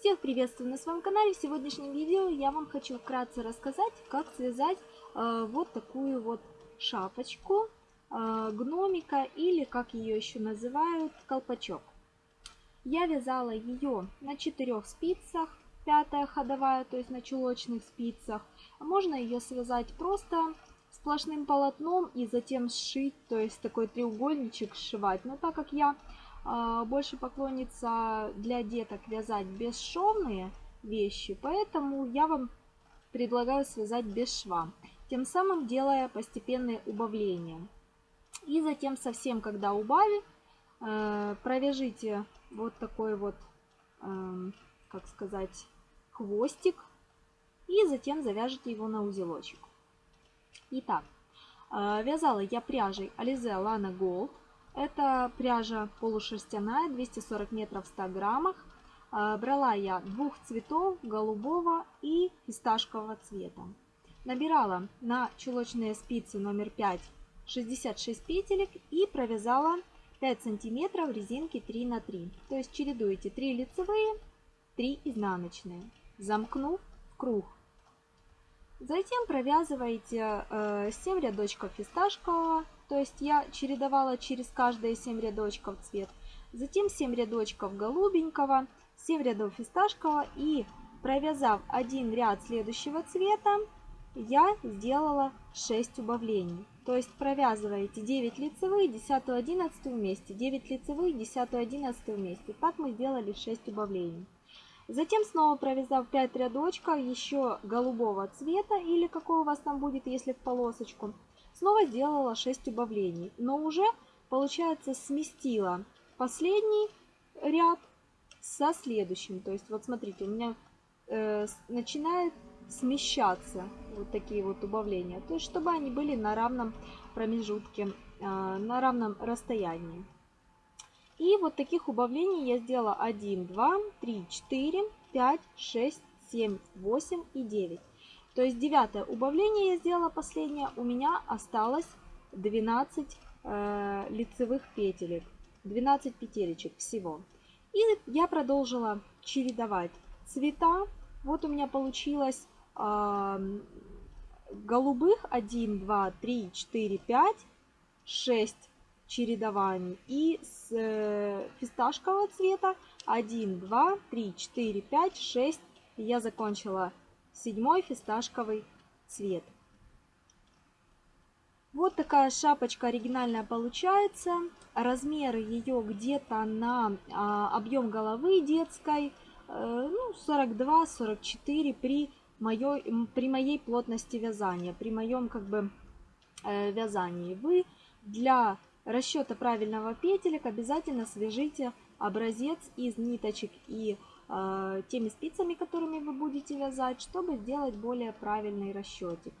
Всех приветствую на своем канале. В сегодняшнем видео я вам хочу вкратце рассказать, как связать э, вот такую вот шапочку э, гномика или, как ее еще называют, колпачок. Я вязала ее на четырех спицах, пятая ходовая, то есть на чулочных спицах. Можно ее связать просто сплошным полотном и затем сшить, то есть такой треугольничек сшивать. Но так как я больше поклонница для деток вязать бесшовные вещи, поэтому я вам предлагаю связать без шва, тем самым делая постепенные убавления. И затем совсем, когда убавив, э, провяжите вот такой вот, эм, как сказать, хвостик и затем завяжите его на узелочек. Итак, э, вязала я пряжей Alize Lana Gold это пряжа полушерстяная, 240 метров в 100 граммах. А, брала я двух цветов, голубого и фисташкового цвета. Набирала на чулочные спицы номер 5 66 петелек и провязала 5 сантиметров резинки 3 на 3. То есть чередуете 3 лицевые, 3 изнаночные, замкнув в круг. Затем провязываете 7 э, рядочков фисташкового то есть я чередовала через каждые 7 рядочков цвет. Затем 7 рядочков голубенького, 7 рядов фисташкового и провязав один ряд следующего цвета, я сделала 6 убавлений. То есть провязываете 9 лицевых, 10, 11 вместе, 9 лицевых, 10, 11 вместе. Так мы сделали 6 убавлений. Затем снова провязав 5 рядочков еще голубого цвета или какой у вас там будет, если в полосочку, Снова сделала 6 убавлений, но уже, получается, сместила последний ряд со следующим. То есть, вот смотрите, у меня э, начинает смещаться вот такие вот убавления. То есть, чтобы они были на равном промежутке, э, на равном расстоянии. И вот таких убавлений я сделала 1, 2, 3, 4, 5, 6, 7, 8 и 9. То есть девятое убавление я сделала последнее. У меня осталось 12 э, лицевых петелек. 12 петелечек всего. И я продолжила чередовать цвета. Вот у меня получилось э, голубых 1, 2, 3, 4, 5, 6 чередований. И с э, фисташкового цвета 1, 2, 3, 4, 5, 6. Я закончила седьмой фисташковый цвет. Вот такая шапочка оригинальная получается. Размеры ее где-то на а, объем головы детской э, ну, 42-44 при моей, при моей плотности вязания, при моем как бы э, вязании. Вы для расчета правильного петелек обязательно свяжите образец из ниточек и э, теми спицами, которыми вы будете вязать, чтобы сделать более правильный расчетик.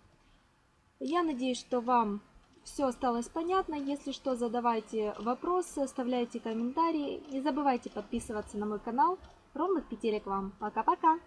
Я надеюсь, что вам все осталось понятно. Если что, задавайте вопросы, оставляйте комментарии. Не забывайте подписываться на мой канал. Ровных петелек вам. Пока-пока!